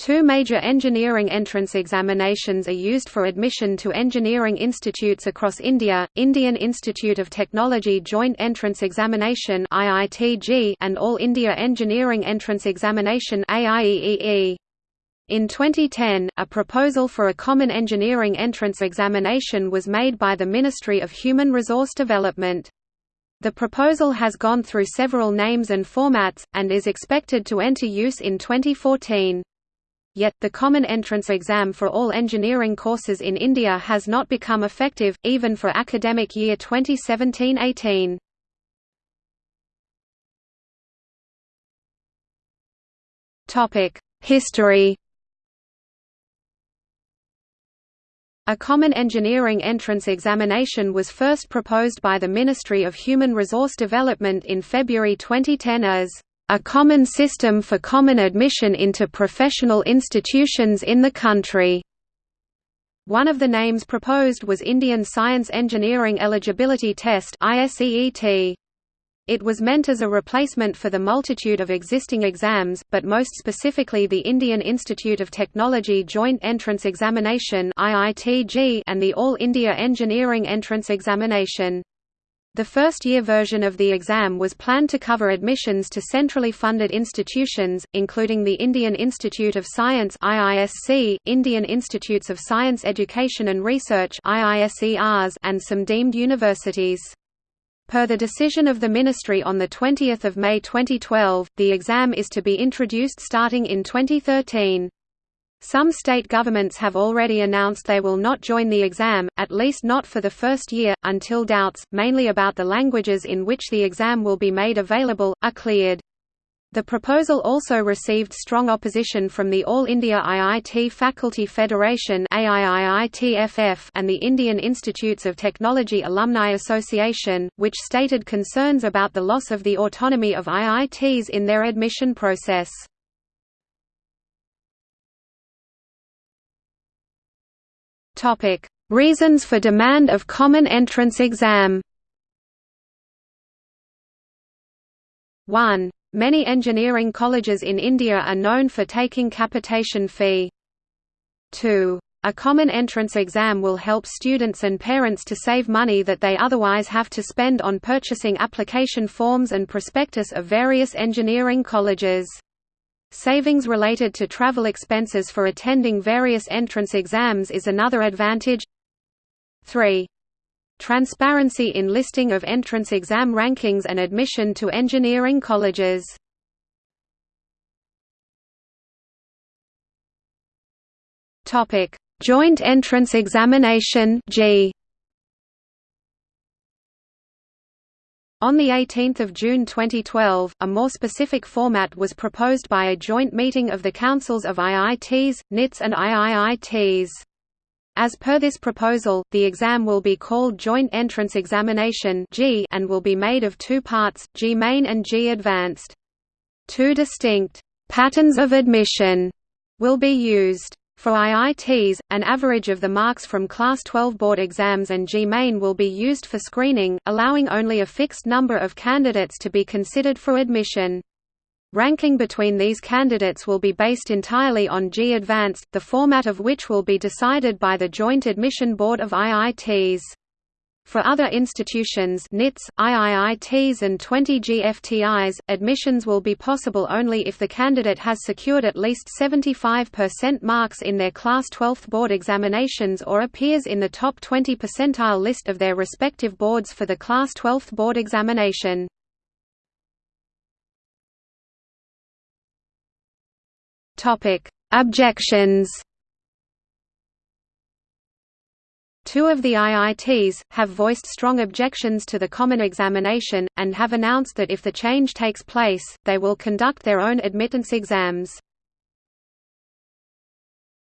Two major engineering entrance examinations are used for admission to engineering institutes across India, Indian Institute of Technology Joint Entrance Examination and All India Engineering Entrance Examination In 2010, a proposal for a common engineering entrance examination was made by the Ministry of Human Resource Development. The proposal has gone through several names and formats, and is expected to enter use in 2014. Yet, the common entrance exam for all engineering courses in India has not become effective, even for academic year 2017–18. History A common engineering entrance examination was first proposed by the Ministry of Human Resource Development in February 2010 as a common system for common admission into professional institutions in the country. One of the names proposed was Indian Science Engineering Eligibility Test It was meant as a replacement for the multitude of existing exams, but most specifically the Indian Institute of Technology Joint Entrance Examination and the All India Engineering Entrance Examination. The first-year version of the exam was planned to cover admissions to centrally funded institutions, including the Indian Institute of Science IISC, Indian Institutes of Science Education and Research and some deemed universities. Per the decision of the Ministry on 20 May 2012, the exam is to be introduced starting in 2013. Some state governments have already announced they will not join the exam, at least not for the first year, until doubts, mainly about the languages in which the exam will be made available, are cleared. The proposal also received strong opposition from the All India IIT Faculty Federation and the Indian Institutes of Technology Alumni Association, which stated concerns about the loss of the autonomy of IITs in their admission process. Topic: Reasons for demand of common entrance exam. 1. Many engineering colleges in India are known for taking capitation fee. 2. A common entrance exam will help students and parents to save money that they otherwise have to spend on purchasing application forms and prospectus of various engineering colleges. Savings related to travel expenses for attending various entrance exams is another advantage. 3. Transparency in listing of entrance exam rankings and admission to engineering colleges. Joint Entrance Examination JEE On 18 June 2012, a more specific format was proposed by a joint meeting of the councils of IITs, NITs and IIITs. As per this proposal, the exam will be called Joint Entrance Examination and will be made of two parts, JEE Main and JEE Advanced. Two distinct «patterns of admission» will be used. For IITs, an average of the marks from Class 12 board exams and JEE Main will be used for screening, allowing only a fixed number of candidates to be considered for admission. Ranking between these candidates will be based entirely on JEE Advanced, the format of which will be decided by the Joint Admission Board of IITs. For other institutions NITs, IIITs and 20 GFTIs, admissions will be possible only if the candidate has secured at least 75% marks in their Class 12th board examinations or appears in the top 20 percentile list of their respective boards for the Class 12th board examination. Objections Two of the IITs, have voiced strong objections to the common examination, and have announced that if the change takes place, they will conduct their own admittance exams.